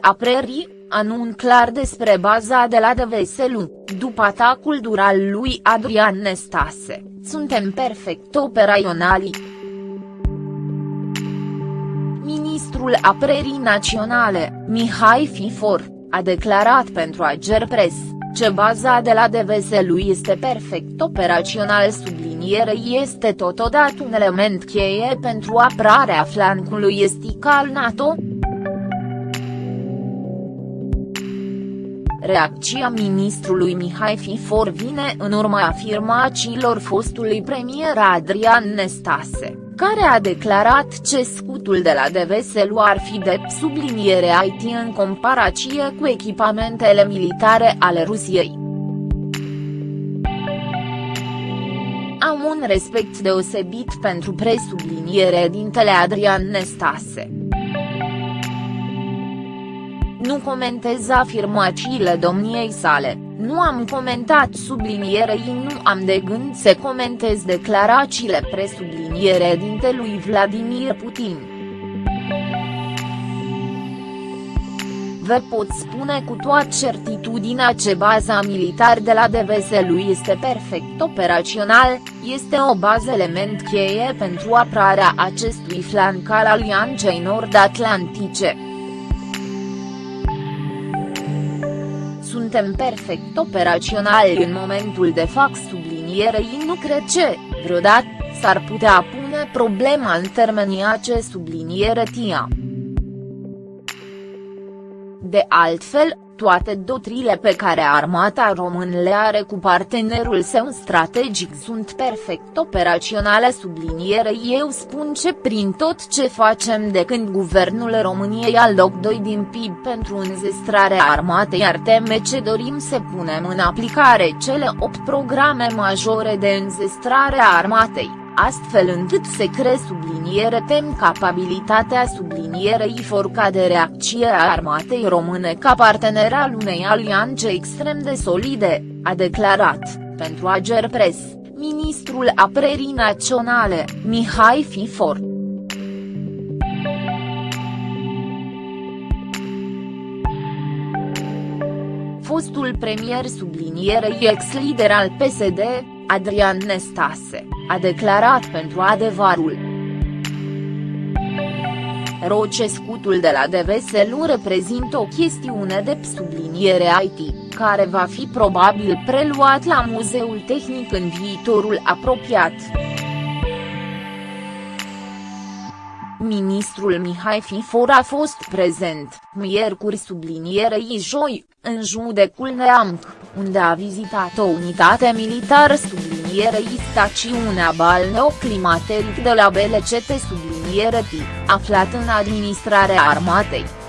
Apărării, anun clar despre baza de la Deveselu, după atacul dur al lui Adrian Nestase, suntem perfect operaționali. Ministrul Apărării Naționale, Mihai Fifor, a declarat pentru Agerpres, ce baza de la Deveselu este perfect operațional subliniere este totodată un element cheie pentru apărarea flancului estic al NATO, Reacția ministrului Mihai Fifor vine în urma afirmațiilor fostului premier Adrian Nestase, care a declarat ce scutul de la Deveselu ar fi de subliniere IT în comparație cu echipamentele militare ale Rusiei. Am un respect deosebit pentru presubliniere dintele Adrian Nestase nu comentez afirmațiile domniei sale, nu am comentat sublinierei nu am de gând să comentez declarațiile presubliniere dintelui Vladimir Putin. Vă pot spune cu toată certitudinea ce baza militar de la Deveselu este perfect operațional, este o bază element cheie pentru apărarea acestui flanc al Alianței Nord-Atlantice. Suntem perfect operaționali în momentul de fac sublinierei nu cred ce, vreodată, s-ar putea pune problema în termenii ace subliniere tia. De altfel, toate dotrile pe care armata român le are cu partenerul său strategic sunt perfect operaționale subliniere. Eu spun ce prin tot ce facem de când guvernul României a loc 2 din PIB pentru înzestrarea armatei ar teme ce dorim să punem în aplicare cele 8 programe majore de înzestrare a armatei astfel încât se cree subliniere tem capabilitatea sublinierei forca de reacție a armatei române ca partener al unei alianțe extrem de solide, a declarat, pentru Agerpres, ministrul apărării naționale, Mihai Fifor. Fostul premier sublinierei ex-lider al PSD, Adrian Nestase, a declarat pentru adevărul. Roce scutul de la Deveselu reprezintă o chestiune de subliniere IT, care va fi probabil preluat la Muzeul Tehnic în viitorul apropiat. Ministrul Mihai Fifor a fost prezent, miercuri sublinierei joi, în judecul Neamc, unde a vizitat o unitate militară sublinierei stațiunea balneoclimateric de la BLCT subliniere T, aflat în administrarea armatei.